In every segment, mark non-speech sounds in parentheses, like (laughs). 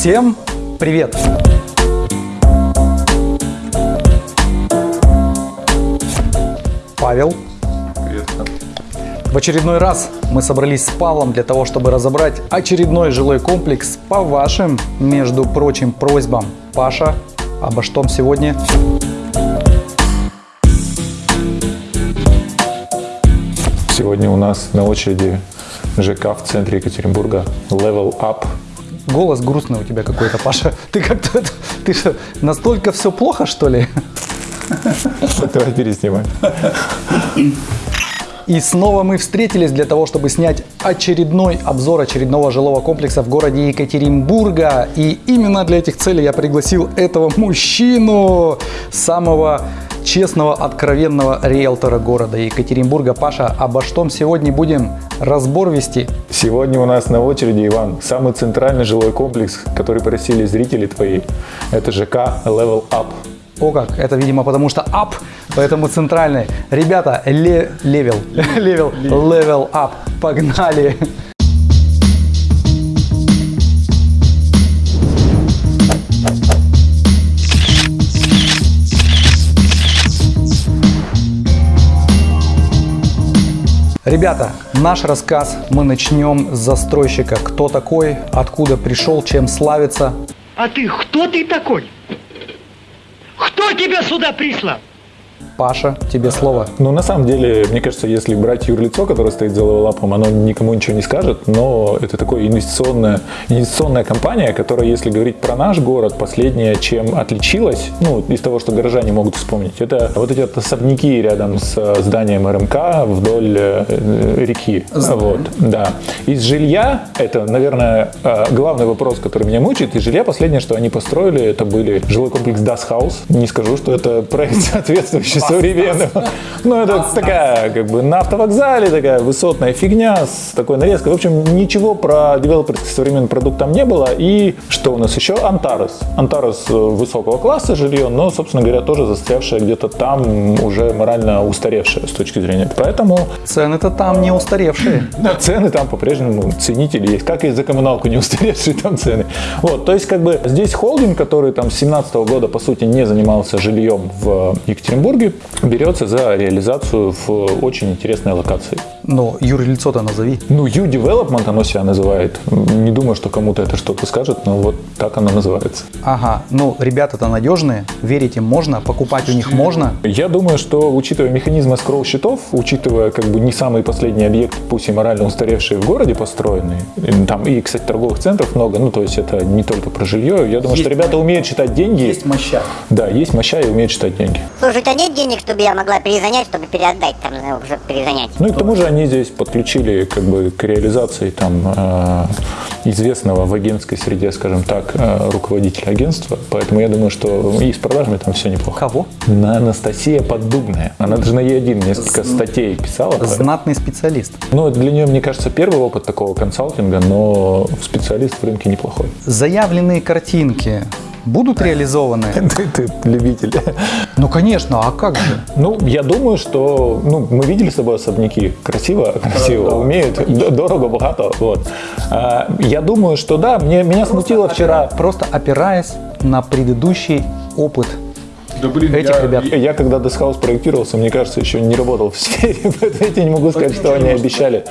Всем привет! Павел. Привет. В очередной раз мы собрались с Павлом для того, чтобы разобрать очередной жилой комплекс по вашим, между прочим, просьбам. Паша, обо что сегодня? Сегодня у нас на очереди ЖК в центре Екатеринбурга Level Up. Голос грустный у тебя какой-то, Паша. Ты как-то, ты что, настолько все плохо, что ли? Давай переснимаем. И снова мы встретились для того, чтобы снять очередной обзор очередного жилого комплекса в городе Екатеринбурга. И именно для этих целей я пригласил этого мужчину, самого честного, откровенного риэлтора города Екатеринбурга. Паша, обо что сегодня будем разбор вести? Сегодня у нас на очереди, Иван, самый центральный жилой комплекс, который просили зрители твои. Это ЖК Level Up. О как, это, видимо, потому что up, поэтому центральный. Ребята, le, level, (laughs) level, level up, погнали. Ребята, наш рассказ мы начнем с застройщика. Кто такой, откуда пришел, чем славится. А ты кто ты такой? Кто тебя сюда прислал? Паша, тебе слово. Ну, на самом деле, мне кажется, если брать юрлицо, которое стоит за левелапом, оно никому ничего не скажет, но это такая инвестиционная, инвестиционная компания, которая, если говорить про наш город, последняя, чем отличилась, ну, из того, что горожане могут вспомнить, это вот эти вот особняки рядом с зданием РМК вдоль э, реки. Вот, да. Из жилья, это, наверное, э, главный вопрос, который меня мучает, из жилья последнее, что они построили, это были жилой комплекс Das House. Не скажу, что это проект (laughs) соответствующий современного. Ну, это такая, как бы, на автовокзале такая высотная фигня с такой нарезкой. В общем, ничего про девелоперский современный продукт там не было. И что у нас еще? Антарес. Антарес высокого класса жилье, но, собственно говоря, тоже застрявшее где-то там, уже морально устаревшее с точки зрения. Поэтому... Цены-то там не устаревшие. (laughs) Да, цены там по-прежнему ценители есть. Как и за коммуналку не устаревшие там цены. Вот, то есть, как бы, здесь холдинг, который там с 17 года, по сути, не занимался жильем в Екатеринбурге, берется за реализацию в очень интересной локации. Ну, юрлицо-то назови. Ну, U-Development оно себя называет. Не думаю, что кому-то это что-то скажет, но вот так оно называется. Ага, ну, ребята-то надежные, верить им можно, покупать у них можно. Я думаю, что, учитывая механизмы скролл счетов, учитывая как бы не самый последний объект, пусть и морально устаревшие в городе построенные, там и, кстати, торговых центров много, ну, то есть это не только про жилье. Я думаю, Есть что ребята умеют считать деньги. Есть моща. Да, есть моща и умеют считать деньги. Слушай, тебя нет денег, чтобы я могла перезанять, чтобы переотдать там, ну, чтобы перезанять? Ну и к тому же они здесь подключили как бы к реализации там э, известного в агентской среде, скажем так, э, руководителя агентства. Поэтому я думаю, что и с продажами там все неплохо. Кого? На Анастасия Поддубная. Она даже на Е1 несколько статей писала. Знатный специалист. Ну, для нее, мне кажется, первый опыт такого консалтинга, но специалист в рынке неплохой. Заявленные картинки будут реализованы? (laughs) Ты, ты любитель. Ну, конечно, а как же? Ну, я думаю, что ну, мы видели с тобой особняки. Красиво, красиво, умеют, д- дорого, богато. Вот. А, Я думаю, что да, мне, меня смутило вчера. Просто опираясь на предыдущий опыт Да, блин, этих я, ребят. Я, я когда Десхаус проектировался, мне кажется, еще не работал в (laughs) сфере, поэтому я тебе не могу сказать, что они обещали.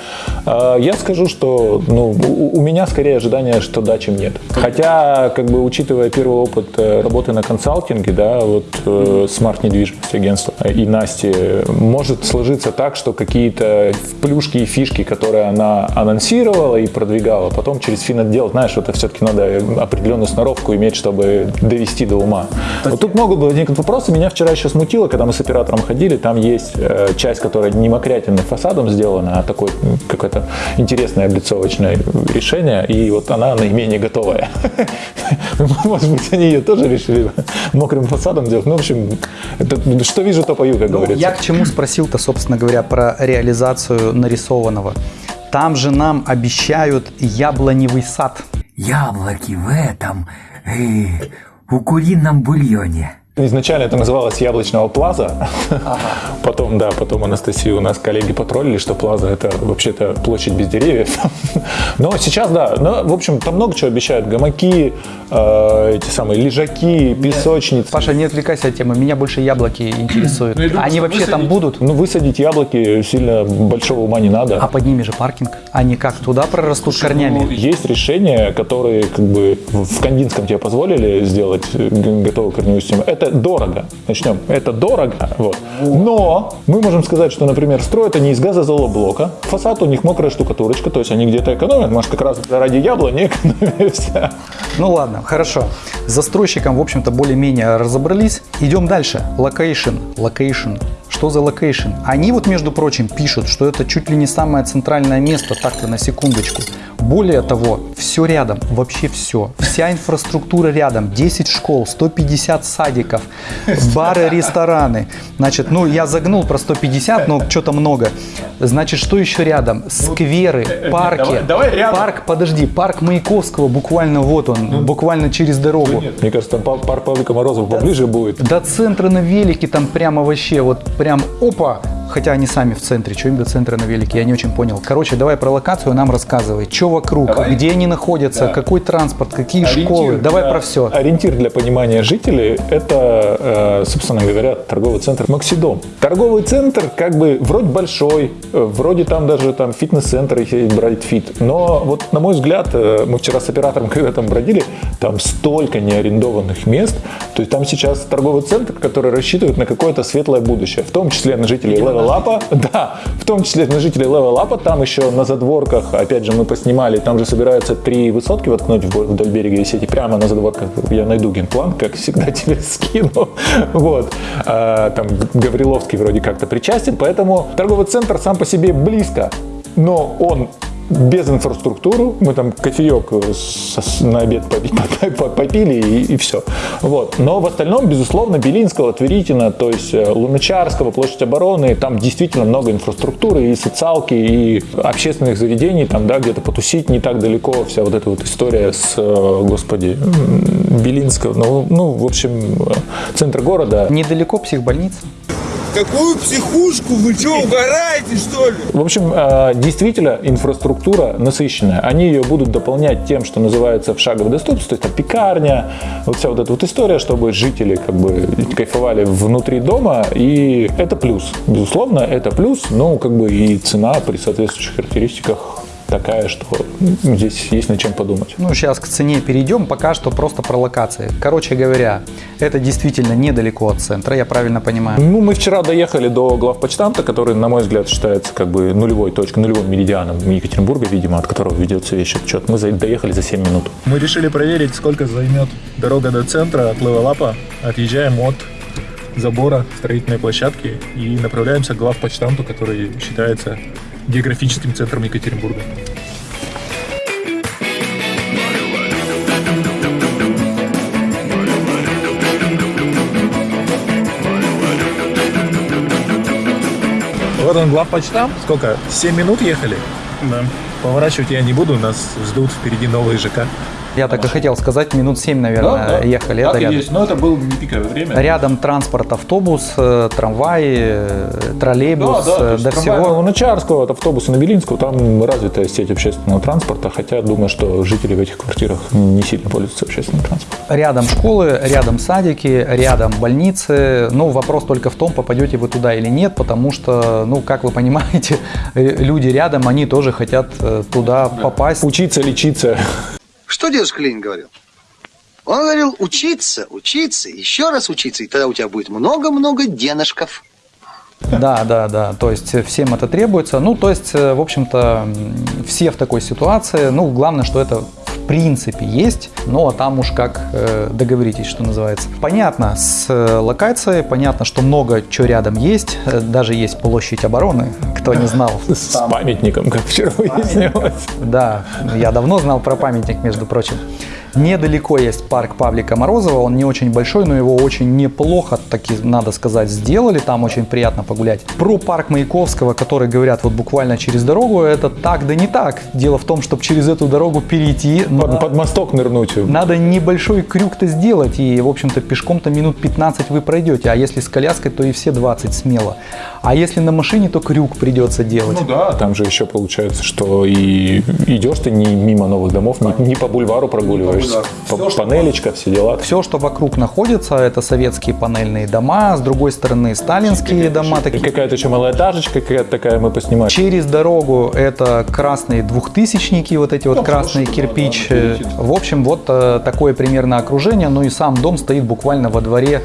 А, Я скажу, что ну, у, меня скорее ожидание, что да, чем нет. Хотя, как бы учитывая первый опыт э, работы на консалтинге, да, вот э, смарт недвижимость агентства и Насти, может сложиться так, что какие-то плюшки и фишки, которые она анонсировала и продвигала, потом через финотдел, знаешь, это все-таки надо определенную сноровку иметь, чтобы довести до ума. Вот тут могут возникнуть вопросы. Меня вчера еще смутило, когда мы с оператором ходили, там есть э, часть, которая не мокрятинным фасадом сделана, а такой м, какое-то интересное облицовочное решение, и вот она наименее готовая. (laughs) Может быть, они ее тоже решили мокрым фасадом делать. Ну, в общем, это, что вижу, то пою, как Ну, говорится. я к чему спросил-то, собственно говоря, про реализацию нарисованного. Там же нам обещают яблоневый сад. Яблоки в этом, э, у курином бульоне. Изначально это называлось Яблочного Плаза. Потом, да, потом Анастасию у нас коллеги потроллили, что Плаза это вообще-то площадь без деревьев. (laughs) Но сейчас, да, ну, в общем, там много чего обещают. Гамаки, э, эти самые лежаки, песочницы. Паша, не отвлекайся от темы, меня больше яблоки (clears throat) интересуют. Ну, думаю, Они вообще там высадить- будут? Ну, высадить яблоки сильно большого ума не надо. А под ними же паркинг. Они как, туда прорастут Ну, корнями? есть решения, которые как бы в Кандинском тебе позволили сделать готовую корневую систему. Это дорого. Начнем. Это дорого. Вот. Но мы можем сказать, что, например, строят они из газозолоблока. Фасад у них мокрая штукатурочка, то есть они где-то экономят. Может, как раз ради яблони (laughs) экономимся. Ну ладно, хорошо. С застройщиком, в общем-то, более-менее разобрались. Идем дальше. Location. Location. Что за location? Они вот, между прочим, пишут, что это чуть ли не самое центральное место, так-то на секундочку. Более того, все рядом, вообще все. Вся инфраструктура рядом. 10 школ, 150 садиков, бары, (laughs) рестораны. Значит, ну я загнул про 150, но что-то много. Значит, что еще рядом? Скверы, парки. давай- давай рядом. Парк, подожди, парк Маяковского, буквально вот он, буквально через дорогу. Мне кажется, там пар- парк Павлика Морозова поближе будет. До центра на велике там прямо вообще, вот прям опа. Хотя они сами в центре, что им до центра на велике, я не очень понял. Короче, давай про локацию нам рассказывай. Что вокруг, Давай. где они находятся, Да. какой транспорт, какие школы. Ориентир Давай для- про все. Ориентир для понимания жителей – это, э, собственно говоря, торговый центр Максидом. Торговый центр как бы вроде большой, э, вроде там даже там фитнес-центр, если брать фит. Но вот на мой взгляд, э, мы вчера с оператором, (laughs) когда там бродили, там столько неарендованных мест. То есть там сейчас торговый центр, который рассчитывает на какое-то светлое будущее, в том числе на жителей Level Up. (laughs) Да, в том числе на жителей Up. Там еще на задворках, опять же, мы поснимали, там же собираются три высотки воткнуть вдоль берега и прямо на задворках я найду генплан, как всегда (laughs) тебе скину. Вот. А, Там Гавриловский вроде как-то причастен, поэтому торговый центр сам по себе близко, но он без инфраструктуры, мы там кофеек с- на обед попи- (laughs) попи- попили и, все. Вот. Но в остальном, безусловно, Белинского, Тверитина, то есть э, Луначарского, Площадь обороны, там действительно много инфраструктуры и социалки, и общественных заведений, там, да, где-то потусить не так далеко, вся вот эта вот история с, э, господи, Белинского, ну, ну, в общем, э, центр города. Недалеко психбольница. Какую психушку? Вы что, угораете, что ли? В общем, э, действительно, инфраструктура насыщенная. Они ее будут дополнять тем, что называется в шаговой доступности, то есть там пекарня, вот вся вот эта вот история, чтобы жители как бы кайфовали внутри дома, и это плюс. Безусловно, это плюс, но как бы и цена при соответствующих характеристиках такая, что здесь есть над чем подумать. Ну, сейчас к цене перейдем, пока что просто про локации. Короче говоря, это действительно недалеко от центра, я правильно понимаю. Ну, мы вчера доехали до главпочтамта, который, на мой взгляд, считается как бы нулевой точкой, нулевым меридианом Екатеринбурга, видимо, от которого ведется весь отчет. Мы доехали за 7 минут. Мы решили проверить, сколько займет дорога до центра от Левелапа. Отъезжаем от забора строительной площадки и направляемся к главпочтамту, который считается географическим центром Екатеринбурга. Вот он, главпочтамт. Сколько? 7 минут ехали? Да. Поворачивать я не буду, нас ждут впереди новые ЖК. Я так и хотел сказать, минут 7 наверное, ехали. Это рядом. но это было не пиковое время. Рядом транспорт, автобус, э, трамвай, э, троллейбус, э, до всего. Луначарского, от автобуса на Белинского, там развитая сеть общественного транспорта, хотя думаю, что жители в этих квартирах не сильно пользуются общественным транспортом. Рядом школы, рядом садики, рядом больницы. Ну, вопрос только в том, попадете вы туда или нет, потому что, ну, как вы понимаете, (laughs) люди рядом, они тоже хотят туда попасть. Учиться, лечиться. Что дедушка Ленин говорил? Он говорил, учиться, учиться, еще раз учиться, и тогда у тебя будет много-много денежков. Да, да, да. То есть всем это требуется. Ну, то есть, э, в общем-то, все в такой ситуации. Ну, главное, что это в принципе есть, но а там уж как э, договоритесь, что называется. Понятно с э, локацией, понятно, что много чего рядом есть. Даже есть площадь обороны, кто не знал. С памятником, как вчера выяснилось. Да, я давно знал про памятник, между прочим. Недалеко есть парк Павлика Морозова, он не очень большой, но его очень неплохо, таки, надо сказать, сделали, там очень приятно погулять. Про парк Маяковского, который говорят вот буквально через дорогу, это так да не так. Дело в том, чтобы через эту дорогу перейти, Под, надо, под мосток нырнуть. надо небольшой крюк-то сделать, и, в общем-то, пешком-то минут 15 вы пройдете, а если с коляской, то и все 20 смело. А если на машине, то крюк придется делать. Ну да, там же еще получается, что и идешь ты не мимо новых домов, не, не по бульвару прогуливаешься. По- панелечка, все дела. Все, что вокруг находится, это советские панельные дома, с другой стороны сталинские дома, И такие какая-то еще малоэтажечка какая-то такая мы поснимали. Через дорогу это красные двухтысячники, вот эти вот красные кирпич. В общем, вот э, такое примерно окружение. Ну и сам дом стоит буквально во дворе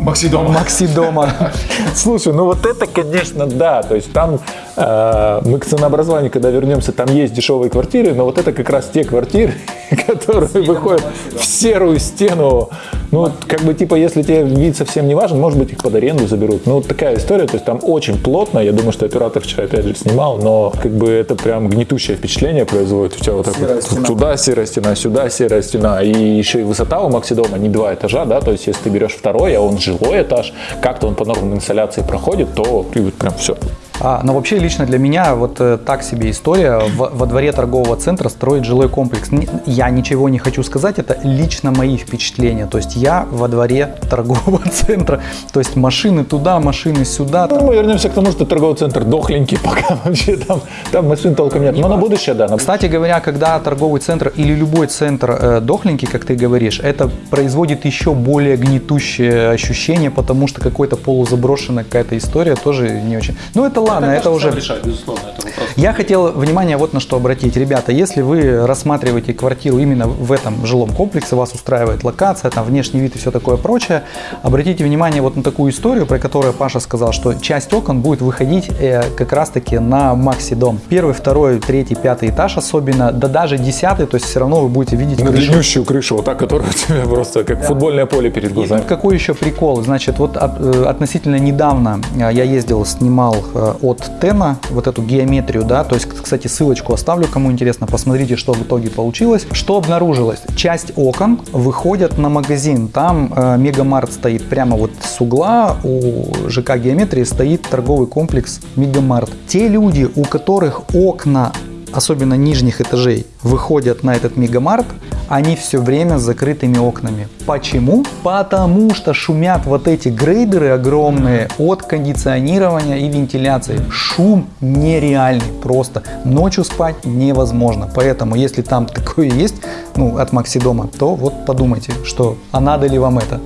Максидом. Максидома. (laughs) Слушай, ну вот это, конечно, да. То есть там мы к ценообразованию, когда вернемся, там есть дешевые квартиры, но вот это как раз те квартиры, (laughs) которые выходят в серую стену. Ну, вот как бы, типа, если тебе вид совсем не важен, может быть, их под аренду заберут. Ну, вот такая история, то есть там очень плотно, я думаю, что оператор вчера опять же снимал, но как бы это прям гнетущее впечатление производит. У тебя вот так вот туда серая стена, сюда серая стена, и еще и высота у Максидома не два этажа, да, то есть если ты берешь второй, а он жилой этаж, как-то он по нормам инсоляции проходит, то ты вот прям все. А, но вообще лично для меня вот э, так себе история в- во дворе торгового центра строить жилой комплекс. Н- Я ничего не хочу сказать, это лично мои впечатления. То есть я во дворе торгового (laughs) центра, то есть машины туда, машины сюда. Ну, мы вернемся к тому, что торговый центр дохленький, (laughs) пока вообще там, там машин толком нет. Но на будущее, да. на Кстати говоря, когда торговый центр или любой центр э, дохленький, как ты говоришь, это производит еще более гнетущее ощущение, потому что какой-то полузаброшенная какая-то история тоже не очень. Ну это ладно, это уже... решать, безусловно, это вопрос. Я хотел внимание вот на что обратить. Ребята, если вы рассматриваете квартиру именно в этом жилом комплексе, вас устраивает локация, там внешний вид и все такое прочее, обратите внимание вот на такую историю, про которую Паша сказал, что часть окон будет выходить э, как раз-таки на Макси-дом. Первый, второй, третий, пятый этаж особенно, да даже десятый, то есть все равно вы будете видеть на крышу. длиннющую крышу, вот так, которая у тебя просто как футбольное поле перед И глазами. тут какой еще прикол? Значит, вот от- э, относительно недавно э, я ездил, снимал от Тена вот эту геометрию, да, то есть, кстати, ссылочку оставлю, кому интересно, посмотрите, что в итоге получилось. Что обнаружилось? Часть окон выходят на магазин, там э, Мегамарт стоит прямо вот с угла, у ЖК Геометрии стоит торговый комплекс Мегамарт. Те люди, у которых окна особенно нижних этажей, выходят на этот мегамарт, они все время с закрытыми окнами. Почему? Потому что шумят вот эти грейдеры огромные от кондиционирования и вентиляции. Шум нереальный просто. Ночью спать невозможно. Поэтому, если там (laughs) такое есть, ну, от Максидома, то вот подумайте, что, а надо ли вам это?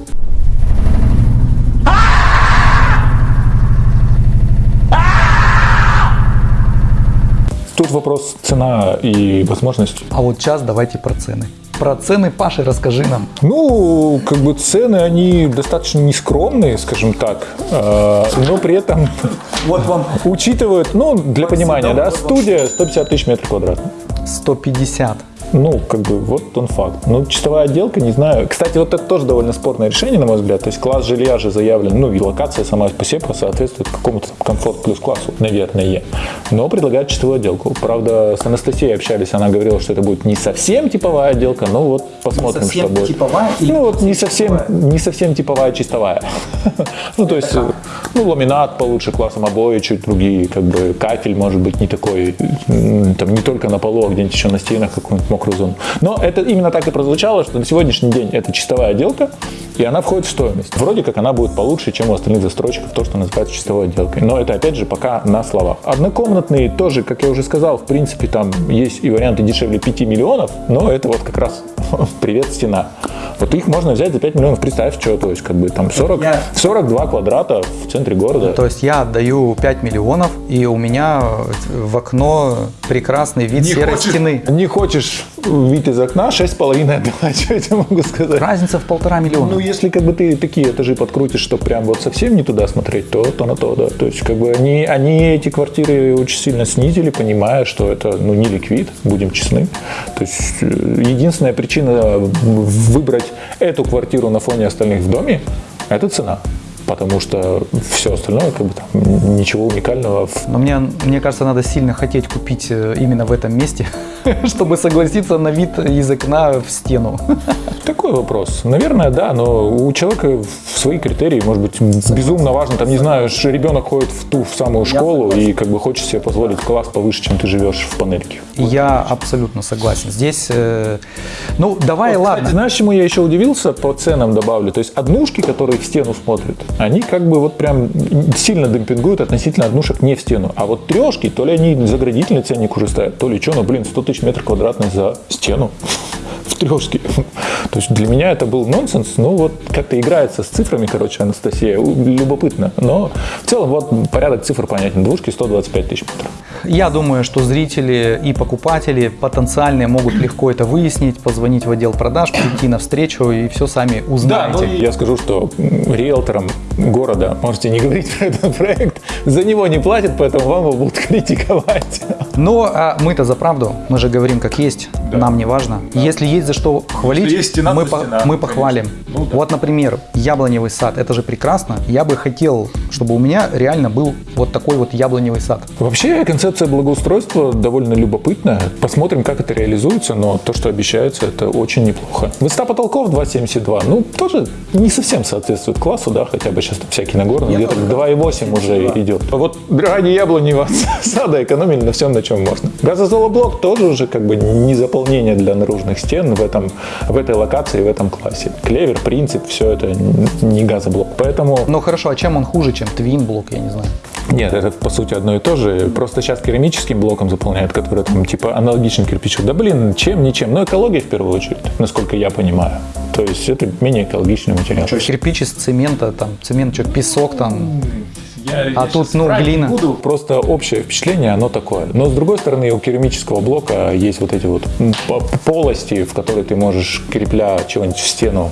Тут вопрос цена и возможность. А вот сейчас давайте про цены. Про цены, Паша, расскажи нам. Ну, как бы цены, они достаточно нескромные, скажем так, э, но при этом (laughs) Вот вам учитывают, ну, для понимания, да, студия 150 тысяч метров квадратных. 150. Ну, как бы, вот он факт. Ну, чистовая отделка, не знаю. Кстати, вот это тоже довольно спорное решение, на мой взгляд. То есть класс жилья же заявлен, ну, и локация сама по себе соответствует какому-то комфорт плюс классу, наверное. Но предлагают чистовую отделку. Правда, с Анастасией общались, она говорила, что это будет не совсем типовая отделка, но вот посмотрим, что будет. типовая или Ну, вот не совсем, не совсем типовая, чистовая. (laughs) Ну, то есть, ну, ламинат получше классом, обои чуть другие, как бы кафель может быть не такой, там, не только на полу, а где-нибудь еще на стенах какую-нибудь мокрую зону. Но это именно так и прозвучало, что на сегодняшний день это чистовая отделка, и она входит в стоимость. Вроде как она будет получше, чем у остальных застройщиков, то, что называется чистовой отделкой. Но это, опять же, пока на словах. Однокомнатные тоже, как я уже сказал, в принципе, там есть и варианты дешевле 5 миллионов, но это вот как раз (laughs) привет стена. Вот их можно взять за 5 миллионов, представь, что, то есть как бы там 40, Я- 42 квадрата в центре города. То есть я отдаю 5 миллионов, и у меня в окно прекрасный вид серой стены. Не хочешь вид из окна, 6,5 отдала, (laughs) что я тебе могу сказать? Разница в полтора миллиона. Ну, если как бы ты такие этажи подкрутишь, что прям вот совсем не туда смотреть, то то на то, да. То есть как бы они, они эти квартиры очень сильно снизили, понимая, что это ну, не ликвид, будем честны. То есть э, единственная причина выбрать эту квартиру на фоне остальных в доме – это цена. Потому что все остальное, как бы там, ничего уникального. Но мне, мне кажется, надо сильно хотеть купить э, именно в этом месте, (laughs) чтобы согласиться на вид из окна в стену. (laughs) Такой вопрос. Наверное, да, но у человека свои критерии, может быть, безумно важно. Там, не знаю, ребенок ходит в ту в самую школу и как бы хочет себе позволить класс повыше, чем ты живешь в панельке. Я абсолютно согласен. Здесь, э, ну, давай, ладно. Знаешь, чему я еще удивился? По ценам добавлю. То есть однушки, которые в стену смотрят, они как бы вот прям сильно демпингуют относительно однушек не в стену. А вот трешки, то ли они заградительный ценник уже ставят, то ли что, ну блин, 100 тысяч метров квадратных за стену (laughs) в трешке. (laughs) То есть для меня это был нонсенс. Ну вот как-то играется с цифрами, короче, Анастасия. Любопытно. Но в целом вот порядок цифр понятен. Двушки 125 тысяч метров. Я думаю, что зрители и покупатели потенциальные могут легко это выяснить, позвонить в отдел продаж, прийти на встречу и все сами Да, узнаете. ну и я скажу, что риэлторам города можете не говорить (laughs) про этот проект. За него не платят, поэтому вам его будут (laughs) критиковать. Но а мы-то за правду, мы же говорим как есть, нам не важно. Если есть за что хвалить, есть стена, мы, по- стена, мы похвалим. Ну да. Вот, например, яблоневый сад, это же прекрасно. Я бы хотел, чтобы у меня реально был вот такой вот яблоневый сад. Вообще концепция благоустройства довольно любопытная. Посмотрим, как это реализуется, но то, что обещается, это очень неплохо. Высота потолков 2,72, ну, тоже не совсем соответствует классу, да, хотя бы сейчас всякий Нагорный где-то 2,8 уже идет. А вот ради яблоневого (laughs) сада экономили на всем, на чем можно. Газозолоблок тоже уже как бы не заполнение для наружных стен в, этом, в этой локации, в этом классе. Клевер, принцип, все это не газоблок. Поэтому Ну хорошо, а чем он хуже, чем твин-блок, я не знаю. нет, это по сути одно и то же. Просто сейчас керамическим блоком заполняют, который там типа аналогичен кирпичу. Да блин, чем, ничем. Но экология в первую очередь, насколько я понимаю. То есть это менее экологичный материал. Кирпич из цемента, там, цемент, что, песок там. А тут, ну, глина. Просто общее впечатление, оно такое. Но с другой стороны, у керамического блока есть вот эти вот полости, в которые ты можешь, крепля чего-нибудь в стену,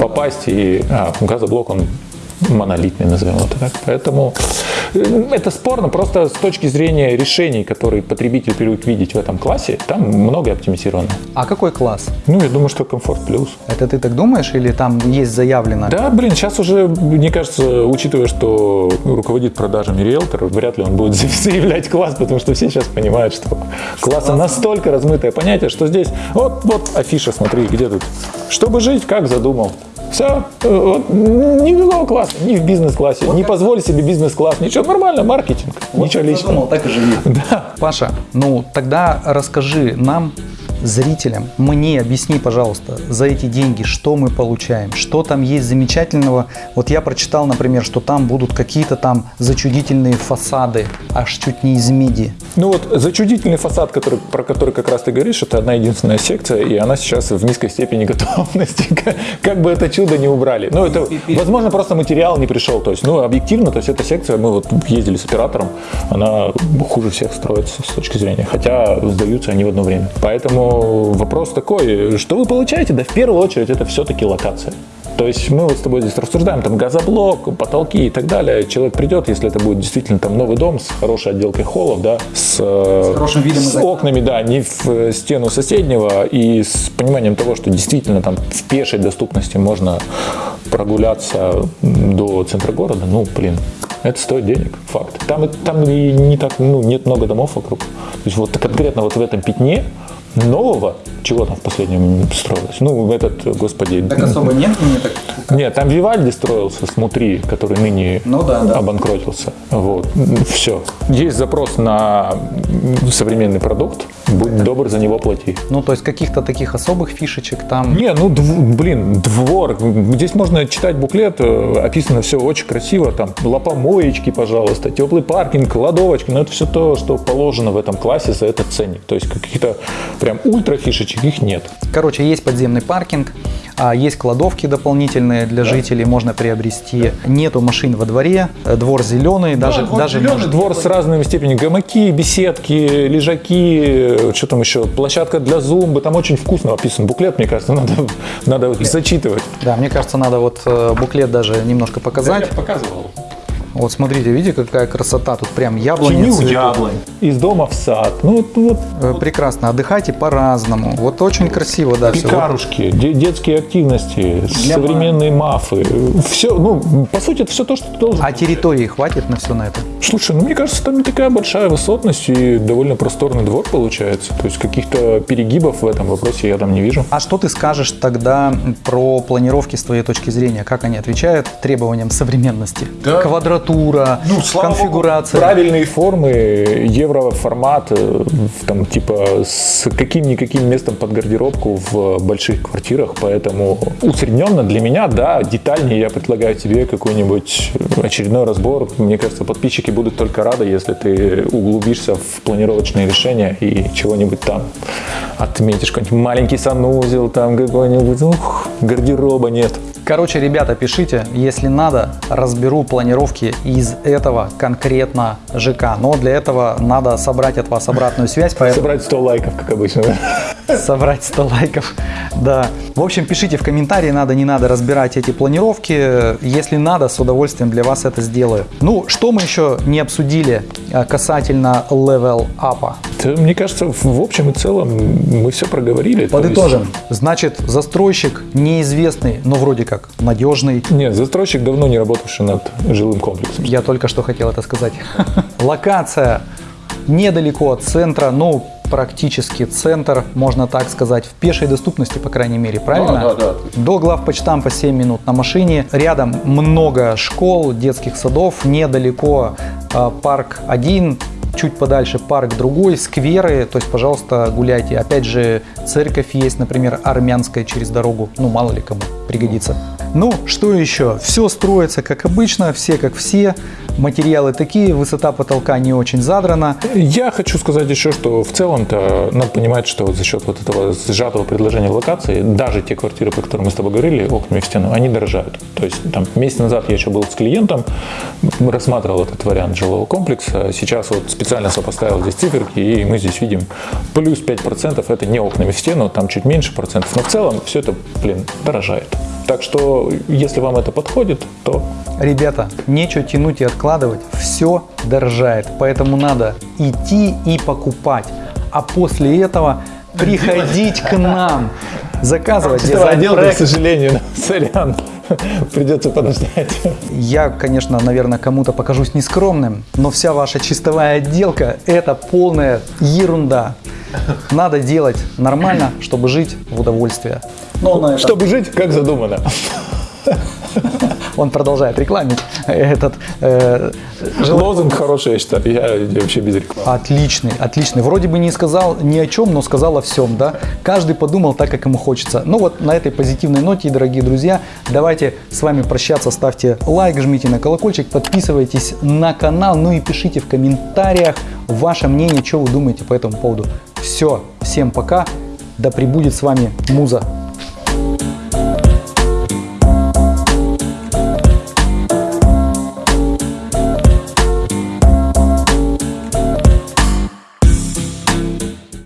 попасть. И а, газоблок, он монолитный, назовем это так. Поэтому э, это спорно просто с точки зрения решений, которые потребитель привык видеть в этом классе, там многое оптимизировано. А какой класс? Ну, я думаю, что комфорт плюс. Это ты так думаешь или там есть заявлено? Да, блин, сейчас уже, мне кажется, учитывая, что руководит продажами риэлтор, вряд ли он будет (laughs) заявлять класс, потому что все сейчас понимают, что класса настолько размытое понятие, что здесь вот, вот афиша, смотри, где тут. Чтобы жить, как задумал. Все, вот, никакого класса, ни в бизнес-классе, не позволь себе бизнес-класс, ничего, нормально, маркетинг, ничего личного. так и живи. (laughs) Паша, ну тогда расскажи нам, зрителям, мне объясни, пожалуйста, за эти деньги, что мы получаем, что там есть замечательного. Вот я прочитал, например, что там будут какие-то там зачудительные фасады, аж чуть не из меди. Ну вот зачудительный фасад, который, про который как раз ты говоришь, это одна единственная секция, и она сейчас в низкой степени (laughs) готовности, как, как бы это чудо не убрали. Ну это, возможно, просто материал не пришел, то есть, ну объективно, то есть эта секция, мы вот ездили с оператором, она хуже всех строится с точки зрения, хотя сдаются они в одно время. Поэтому вопрос такой, что вы получаете? Да в первую очередь это все-таки локация. То есть мы вот с тобой здесь рассуждаем, там газоблок, потолки и так далее. Человек придет, если это будет действительно там новый дом с хорошей отделкой холлов, да, с, э, хорошим видом с окна. окнами, да, не в э, стену соседнего и с пониманием того, что действительно там в пешей доступности можно прогуляться до центра города, ну, блин, это стоит денег, факт. Там, и- там и не так, ну, нет много домов вокруг. То есть вот конкретно вот в этом пятне нового, чего там в последнем строилось? Ну, этот, господи... нет мне так. Нет, там Вивальди строился смотри, который ныне Ну да, да. обанкротился. Вот, все. Есть запрос на современный продукт, будь добр, за него плати. Ну, то есть каких-то таких особых фишечек там. Не, ну, дв- блин, двор. Здесь можно читать буклет, э, описано все очень красиво. Там лопомоечки, пожалуйста, теплый паркинг, кладовочки. Но это все то, что положено в этом классе за этот ценник. То есть каких-то прям ультра фишечек их нет. Короче, есть подземный паркинг, а, есть кладовки дополнительные для жителей, можно приобрести. Нету машин во дворе, э, двор зеленый, даже, двор даже зелёный, может- двор с разными степенями. Гамаки, беседки, лежаки, э, что там еще, площадка для зумбы. Там очень вкусно описан буклет, мне кажется, надо, надо зачитывать. Да, мне кажется, надо вот э, буклет даже немножко показать. показывал. Вот смотрите, видите, какая красота. Тут прям яблони цветут. яблонь. Из дома в сад. Ну, вот, вот Э, Прекрасно. Отдыхайте по-разному. Вот очень красиво, да, все. пекарушки, де- детские активности, современные мафы. Все, ну, по сути, это все то, что ты должен. А территории хватит на все на это? Слушай, ну мне кажется, там не такая большая высотность и довольно просторный двор получается. То есть каких-то перегибов в этом вопросе я там не вижу. А что ты скажешь тогда про планировки с твоей точки зрения? Как они отвечают требованиям современности? Квадратура, Ну, конфигурация. Правильные формы, евроформат, э, там типа с каким-никаким местом под гардеробку в больших квартирах, поэтому усредненно для меня, да, детальнее я предлагаю тебе какой-нибудь очередной разбор. Мне кажется, подписчики будут только рады, если ты углубишься в планировочные решения и чего-нибудь там отметишь, какой-нибудь маленький санузел, там какой-нибудь, ух, гардероба нет. Короче, ребята, пишите, если надо, разберу планировки из этого конкретно ЖК. Но для этого надо собрать от вас обратную связь, поэтому Собрать 100 лайков, как обычно. Собрать 100 лайков. Да. В общем, пишите в комментарии, надо, не надо разбирать эти планировки. Если надо, с удовольствием для вас это сделаю. Ну, что мы еще не обсудили э, касательно level up? Мне кажется, в общем и целом мы все проговорили. То Подытожим. Значит, застройщик неизвестный, но вроде как надежный. есть- Нет, застройщик давно не работавший над жилым комплексом. Я только что хотел это сказать. (laughs) Локация недалеко от центра, ну, практически центр, можно так сказать, в пешей доступности, по крайней мере, правильно? Да, да, да. До главпочтампа 7 минут на машине. Рядом много школ, детских садов, недалеко э, парк 1, чуть подальше парк другой, скверы, то есть, пожалуйста, гуляйте. Опять же, церковь есть, например, армянская через дорогу, ну, мало ли кому пригодится. Ну, что еще? Все строится как обычно, все как все. Материалы такие, высота потолка не очень задрана. Я хочу сказать еще, что в целом-то надо понимать, что за счет вот этого сжатого предложения локации, даже те квартиры, про которые мы с тобой говорили, окнами в стену, они дорожают. То есть там месяц назад я еще был с клиентом, рассматривал этот вариант жилого комплекса. Сейчас вот специально сопоставил здесь циферки, и мы здесь видим плюс 5% это не окнами в стену, там чуть меньше процентов. Но в целом все это, блин, дорожает. Так что, если вам это подходит, то Ребята, нечего тянуть и откладывать, все дорожает, поэтому надо идти и покупать, а после этого приходить к нам, (laughs) заказывать дизайн-проект. к сожалению, (laughs) сорян, (laughs) придется подождать. Я, конечно, наверное, кому-то покажусь нескромным, но вся ваша чистовая отделка – это полная ерунда. Надо делать нормально, чтобы жить в удовольствие. Ну, на этом Чтобы жить, как задумано. (laughs) он продолжает рекламить этот э, жел- Лозунг хороший, я считаю. Я, я вообще без рекламы. Отличный, отличный. Вроде бы не сказал ни о чем, но сказал о всем, да? Каждый подумал так, как ему хочется. Ну вот на этой позитивной ноте, дорогие друзья, давайте с вами прощаться. Ставьте лайк, жмите на колокольчик, подписывайтесь на канал, ну и пишите в комментариях ваше мнение, что вы думаете по этому поводу. Все, всем пока, да пребудет с вами Муза.